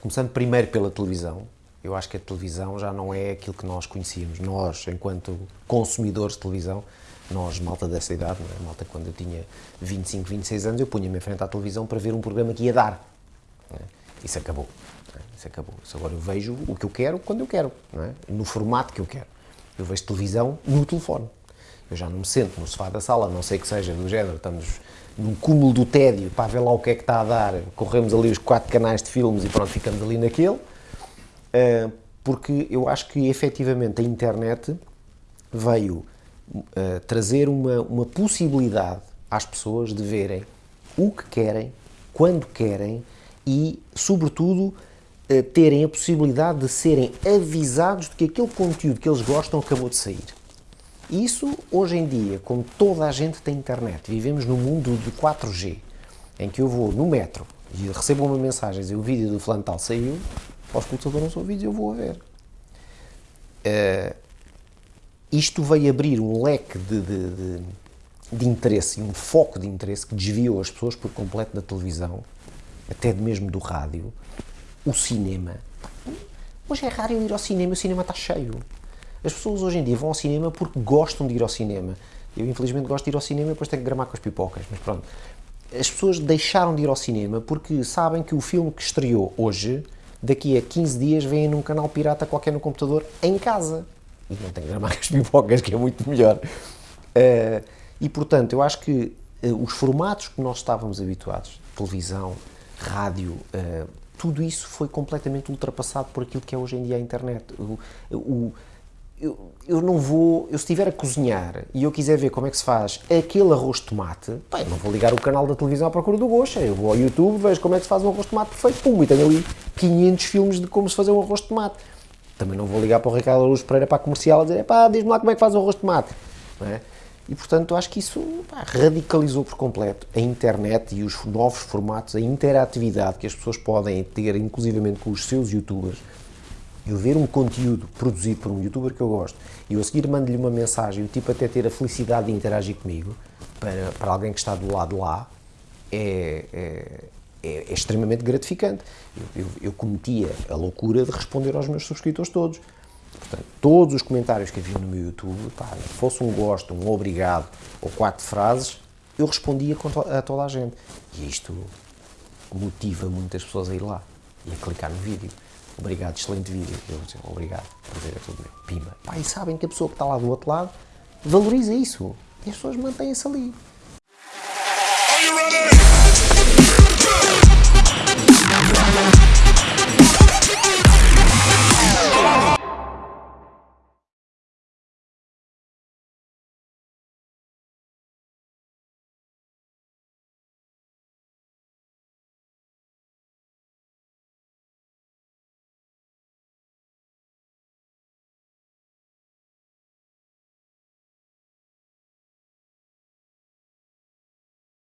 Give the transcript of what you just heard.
Começando primeiro pela televisão, eu acho que a televisão já não é aquilo que nós conhecíamos. Nós, enquanto consumidores de televisão, nós, malta dessa idade, é? malta quando eu tinha 25, 26 anos, eu punha-me em frente à televisão para ver um programa que ia dar. É? Isso acabou. É? Isso acabou. Isso agora eu vejo o que eu quero quando eu quero, é? no formato que eu quero. Eu vejo televisão no telefone. Eu já não me sento no sofá da sala, não sei que seja do género, estamos num cúmulo do tédio para ver lá o que é que está a dar, corremos ali os quatro canais de filmes e pronto, ficamos ali naquele, eh, porque eu acho que efetivamente a internet veio eh, trazer uma, uma possibilidade às pessoas de verem o que querem, quando querem e, sobretudo, eh, terem a possibilidade de serem avisados de que aquele conteúdo que eles gostam acabou de sair. Isso, hoje em dia, como toda a gente tem internet, vivemos num mundo de 4G, em que eu vou no metro e recebo uma mensagem e o vídeo do fulano tal saiu, para o escutador não sou vídeo, eu vou a ver. Uh, isto veio abrir um leque de, de, de, de interesse e um foco de interesse que desviou as pessoas por completo da televisão, até mesmo do rádio, o cinema. Hoje é raro eu ir ao cinema, o cinema está cheio. As pessoas hoje em dia vão ao cinema porque gostam de ir ao cinema. Eu, infelizmente, gosto de ir ao cinema e depois tenho que gramar com as pipocas, mas pronto. As pessoas deixaram de ir ao cinema porque sabem que o filme que estreou hoje, daqui a 15 dias, vem num canal pirata qualquer no computador, em casa. E não tenho que gramar com as pipocas, que é muito melhor. Uh, e, portanto, eu acho que uh, os formatos que nós estávamos habituados, televisão, rádio, uh, tudo isso foi completamente ultrapassado por aquilo que é hoje em dia a internet. O, o, eu, eu não vou, eu se estiver a cozinhar e eu quiser ver como é que se faz aquele arroz de tomate, bem, não vou ligar o canal da televisão à procura do gosto, eu vou ao YouTube, vejo como é que se faz um arroz de tomate perfeito, pum, e tenho ali 500 filmes de como se fazer um arroz de tomate. Também não vou ligar para o Ricardo Araújo Pereira para a comercial a dizer, pá, diz-me lá como é que faz o arroz de tomate. É? E, portanto, acho que isso pá, radicalizou por completo a internet e os novos formatos, a interatividade que as pessoas podem ter, inclusivamente com os seus youtubers, eu ver um conteúdo produzido por um youtuber que eu gosto e eu a seguir mando-lhe uma mensagem o tipo até ter a felicidade de interagir comigo, para, para alguém que está do lado lá, é, é, é, é extremamente gratificante. Eu, eu, eu, cometia a loucura de responder aos meus subscritores todos. Portanto, todos os comentários que havia no meu YouTube, pá, fosse um gosto, um obrigado ou quatro frases, eu respondia a toda a gente. E isto motiva muitas pessoas a ir lá e a clicar no vídeo obrigado, excelente vídeo. Eu dizer, obrigado, prazer é tudo meu. Pima. Pá, e sabem que a pessoa que está lá do outro lado valoriza isso. E as pessoas mantêm-se ali.